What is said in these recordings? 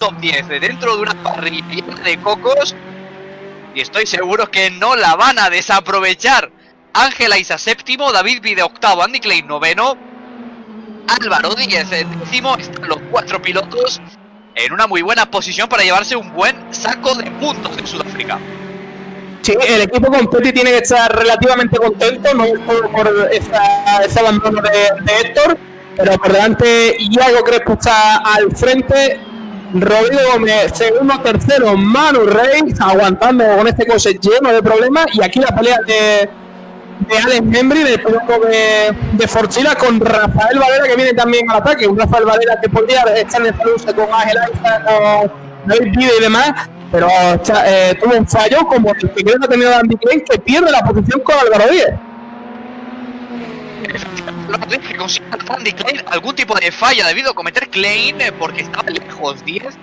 top 10 dentro de una parrilla de cocos y estoy seguro que no la van a desaprovechar. Ángela Isa séptimo, David Vide octavo, Andy Klein noveno, Álvaro Díez décimo, están los cuatro pilotos en una muy buena posición para llevarse un buen saco de puntos en Sudáfrica. Sí, el equipo completo tiene que estar relativamente contento, no por ese abandono de, Héctor, pero por delante Iago Crespo está al frente, Rodrigo Gómez, segundo, tercero, Manu Rey, aguantando con este coche lleno de problemas, y aquí la pelea de, de Alex Membri, del piloto de, de Forchila, con Rafael Valera, que viene también al ataque, un Rafael Valera que podría estar en el con Ángel Aiza, con David y demás, pero eh, tuvo un fallo como el que creo que ha tenido Andy Klein, que pierde la posición con Álvaro Díez. que Klein algún tipo de falla debido a cometer Klein eh, porque estaba lejos 10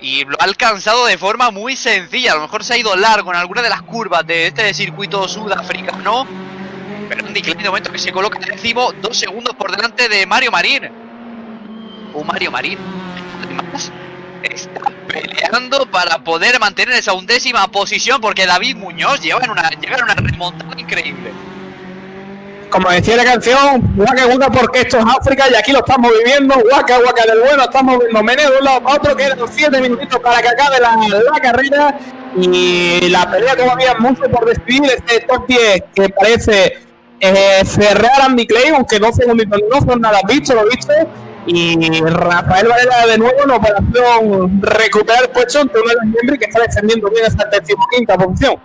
y lo ha alcanzado de forma muy sencilla. A lo mejor se ha ido largo en alguna de las curvas de este circuito sudafricano. Pero Andy Klein de momento que se coloca décimo, dos segundos por delante de Mario Marín. Un Mario Marín. Además, está peleando para poder mantener esa undécima posición porque David Muñoz lleva en una, llega en una remontada increíble. Como decía la canción, guaca guaca porque esto es África y aquí lo estamos viviendo, guaca guaca del bueno, estamos viendo meneo de un lado para otro, quedan 7 minutitos para que acabe la, la carrera. Y la pelea todavía mucho por despedir este top 10 que parece eh, cerrar Andy Clay, aunque dos segunditos no son nada visto, lo viste y Rafael Varela de nuevo en operación recuperar el puesto ante uno de miembros que está defendiendo bien esta decimoquinta posición.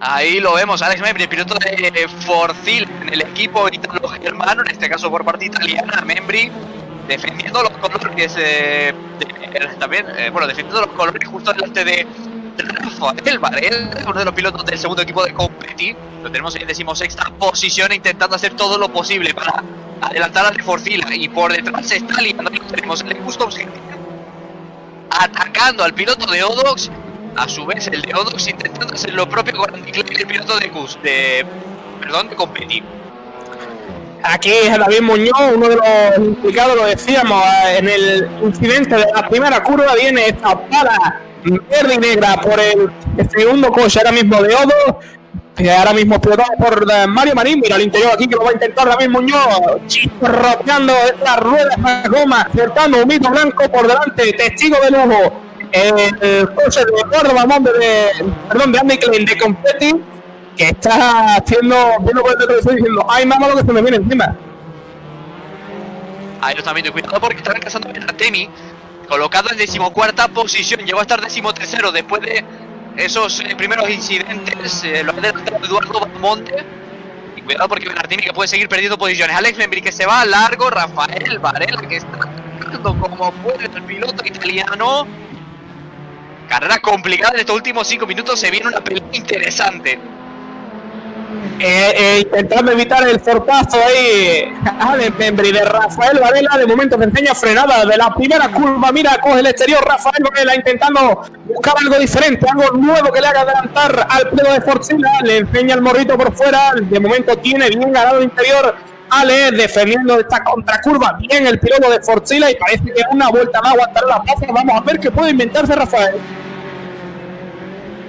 Ahí lo vemos, Alex Membri, piloto de Forcil en el equipo italo-germano, en este caso por parte italiana, Membri defendiendo los colores eh, también, eh, bueno, defendiendo los colores justo delante de Rafael Varela, uno de los pilotos del segundo equipo de Competi, lo tenemos en decimosexta posición intentando hacer todo lo posible para adelantar a Forcila y por detrás está liando, tenemos el Customs atacando al piloto de Odox, a su vez el de Odox intentando hacer lo propio con piloto de Cus, de, perdón, de competir. Aquí es David Muñoz, uno de los implicados, lo decíamos, en el incidente de la primera curva viene esta pala verde y negra por el, segundo coche ahora mismo de Odo que ahora mismo explotado por eh, Mario Marín, mira al interior aquí que lo va a intentar David Muñoz, rodeando estas ruedas de goma, acertando un mito blanco por delante, testigo de lujo, el coche de Eduardo Mamón de, perdón, de Andy Klein de Confetti, que está haciendo, viendo por el televisor diciendo, ay mamá lo que se me viene encima. Ahí lo están viendo, cuidado porque están cazando a Temi, colocado en decimocuarta posición, llegó a estar decimotercero después de esos eh, primeros incidentes eh, lo ha adelantado Eduardo Monte. Y cuidado porque Benartini que puede seguir perdiendo posiciones. Alex Membri que se va a largo. Rafael Varela que está como puede el piloto italiano. Carrera complicada en estos últimos 5 minutos. Se viene una pelea interesante. Eh, eh, intentando evitar el forpazo ahí Alex Membri de Rafael Varela. De momento se enseña frenada de la primera curva. Mira, coge el exterior Rafael Varela intentando buscar algo diferente, algo nuevo que le haga adelantar al pelo de Forcila. Le enseña el morrito por fuera. De momento tiene bien ganado el interior. Ale defendiendo esta contracurva bien el piloto de Forcila y parece que una vuelta más aguantará la plaza. Vamos a ver qué puede inventarse Rafael.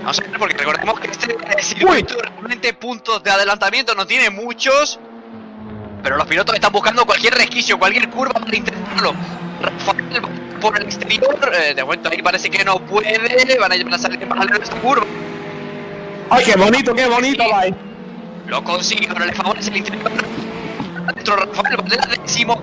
Vamos a ver, porque recordemos que este circuito realmente puntos de adelantamiento no tiene muchos. Pero los pilotos están buscando cualquier resquicio, cualquier curva para intentarlo. Rafael por el exterior, eh, de momento ahí parece que no puede, van a salir más de esta curva. ¡Ay, qué bonito, qué bonito, Lo consigue, pero le favorece el interior. Adentro Rafael Valera décimo